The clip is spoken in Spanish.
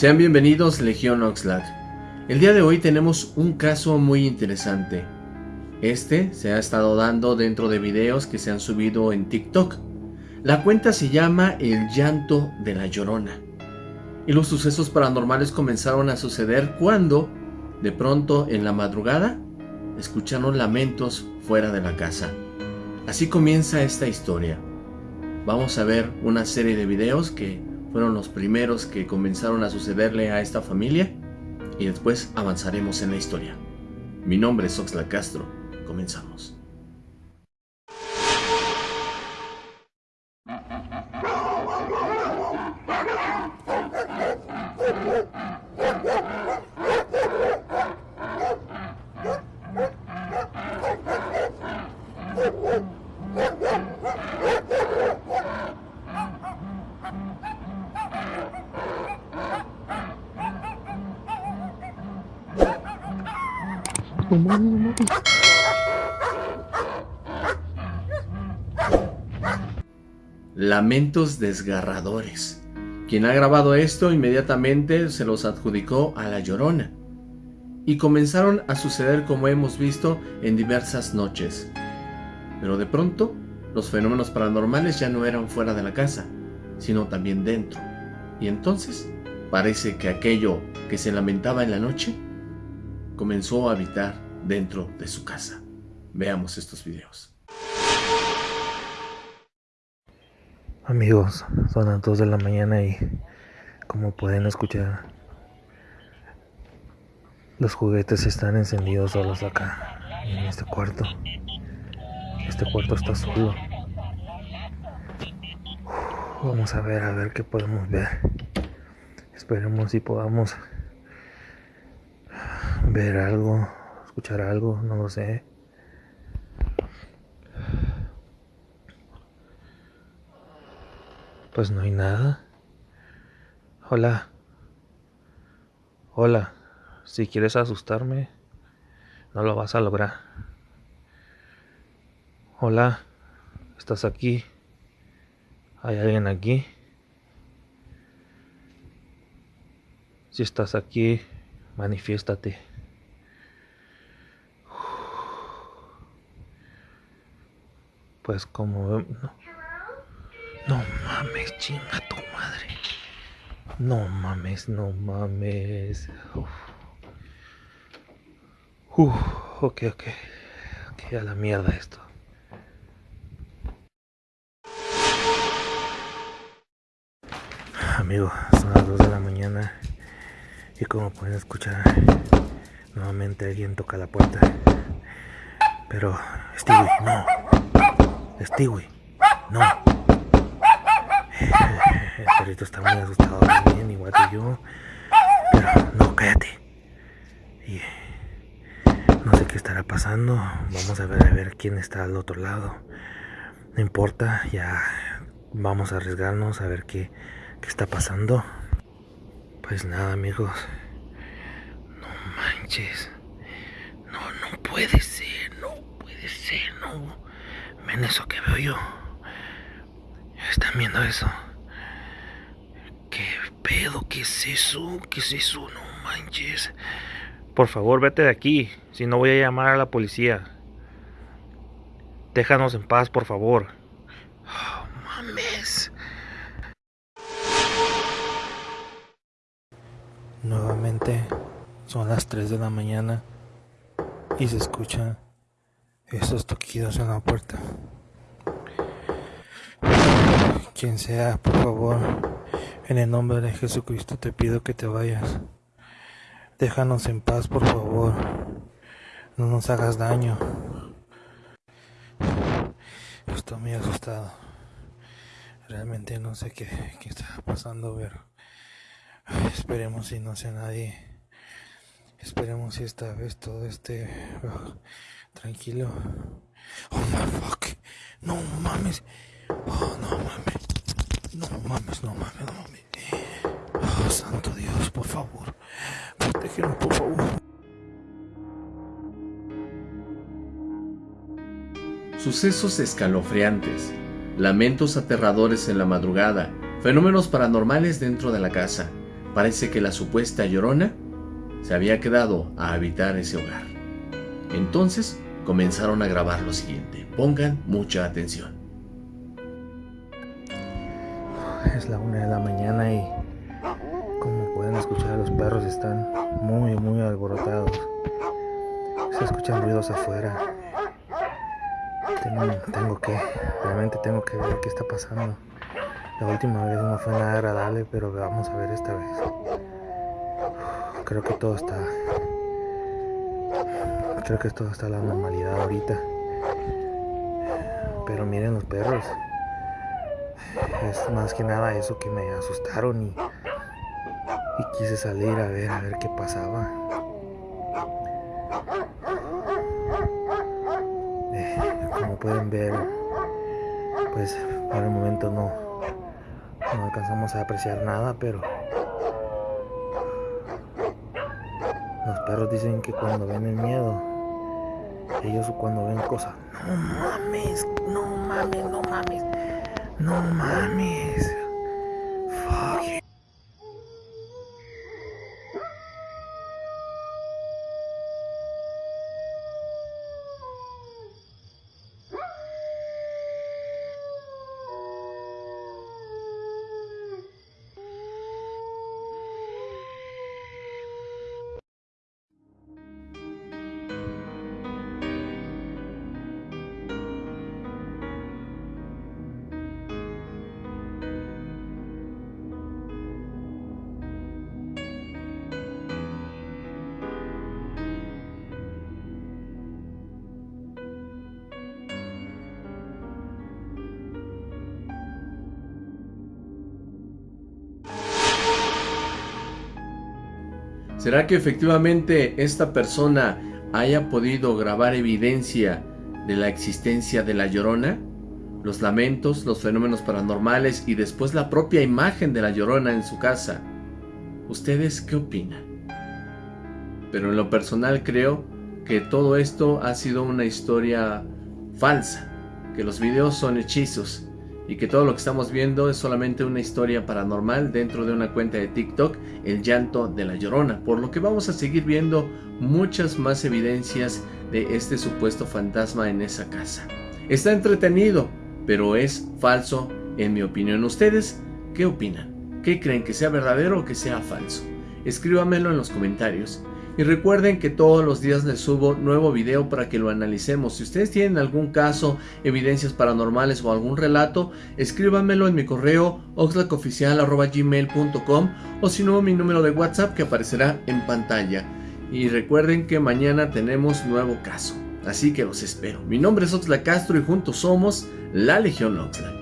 Sean bienvenidos Legión Oxlack. El día de hoy tenemos un caso muy interesante. Este se ha estado dando dentro de videos que se han subido en TikTok. La cuenta se llama El llanto de la llorona. Y los sucesos paranormales comenzaron a suceder cuando, de pronto en la madrugada, escucharon lamentos fuera de la casa. Así comienza esta historia. Vamos a ver una serie de videos que fueron los primeros que comenzaron a sucederle a esta familia y después avanzaremos en la historia. Mi nombre es Oxla Castro, comenzamos. Lamentos desgarradores. Quien ha grabado esto inmediatamente se los adjudicó a la Llorona. Y comenzaron a suceder como hemos visto en diversas noches. Pero de pronto, los fenómenos paranormales ya no eran fuera de la casa, sino también dentro. Y entonces, parece que aquello que se lamentaba en la noche comenzó a habitar dentro de su casa. Veamos estos videos. Amigos, son las 2 de la mañana y como pueden escuchar, los juguetes están encendidos solos acá, en este cuarto. Este cuarto está solo. Vamos a ver, a ver qué podemos ver. Esperemos si podamos ver algo, escuchar algo, no lo sé. Pues no hay nada. Hola. Hola. Si quieres asustarme, no lo vas a lograr. Hola. ¿Estás aquí? ¿Hay alguien aquí? Si estás aquí, manifiéstate. Pues como... No, no mames, chinga tu madre. No mames, no mames. Uf. Uf, ok, ok. Ok, a la mierda esto. Amigo, son las 2 de la mañana y como pueden escuchar, nuevamente alguien toca la puerta. Pero, Stewie, no. Stewie, no. El perrito está muy asustado también, igual que yo. Pero, no, cállate. Y no sé qué estará pasando. Vamos a ver a ver quién está al otro lado. No importa, ya vamos a arriesgarnos a ver qué, qué está pasando. Pues nada, amigos. No manches. No, no puede ser, no puede ser, no. Ven eso que veo yo. ¿Están viendo eso? ¿Qué pedo? ¿Qué es eso? ¿Qué es eso? No manches. Por favor, vete de aquí. Si no voy a llamar a la policía. Déjanos en paz, por favor. Oh, mames. Nuevamente son las 3 de la mañana y se escuchan estos toquidos en la puerta. Quien sea, por favor, en el nombre de Jesucristo te pido que te vayas. Déjanos en paz, por favor. No nos hagas daño. Estoy muy asustado. Realmente no sé qué, qué está pasando, pero esperemos si no sea nadie Esperemos si esta vez todo esté oh, tranquilo. Oh my fuck. No mames. Oh, no mames. No mames, no mames, no mames. Oh, santo Dios, por favor. Protégenos, por favor. Sucesos escalofriantes, lamentos aterradores en la madrugada, fenómenos paranormales dentro de la casa. Parece que la supuesta llorona se había quedado a habitar ese hogar. Entonces comenzaron a grabar lo siguiente. Pongan mucha atención. Es la una de la mañana y como pueden escuchar los perros están muy muy alborotados. Se escuchan ruidos afuera. Tengo, tengo que, realmente tengo que ver qué está pasando. La última vez no fue nada agradable, pero vamos a ver esta vez. Creo que todo está Creo que todo está a la normalidad ahorita. Pero miren los perros. Es más que nada eso que me asustaron y, y quise salir a ver a ver qué pasaba. Eh, como pueden ver, pues por el momento no, no alcanzamos a apreciar nada, pero los perros dicen que cuando ven el miedo ellos cuando ven cosas, no mames, no mames, no mames, no mames. ¿Será que efectivamente esta persona haya podido grabar evidencia de la existencia de la llorona? Los lamentos, los fenómenos paranormales y después la propia imagen de la llorona en su casa. ¿Ustedes qué opinan? Pero en lo personal creo que todo esto ha sido una historia falsa, que los videos son hechizos y que todo lo que estamos viendo es solamente una historia paranormal dentro de una cuenta de TikTok, el llanto de la llorona, por lo que vamos a seguir viendo muchas más evidencias de este supuesto fantasma en esa casa. Está entretenido, pero es falso en mi opinión. ¿Ustedes qué opinan? ¿Qué creen que sea verdadero o que sea falso? Escríbamelo en los comentarios. Y recuerden que todos los días les subo nuevo video para que lo analicemos. Si ustedes tienen algún caso, evidencias paranormales o algún relato, escríbanmelo en mi correo oxlacoficial.gmail.com o si no mi número de WhatsApp que aparecerá en pantalla. Y recuerden que mañana tenemos nuevo caso. Así que los espero. Mi nombre es Oxlack Castro y juntos somos la Legión Oxlack.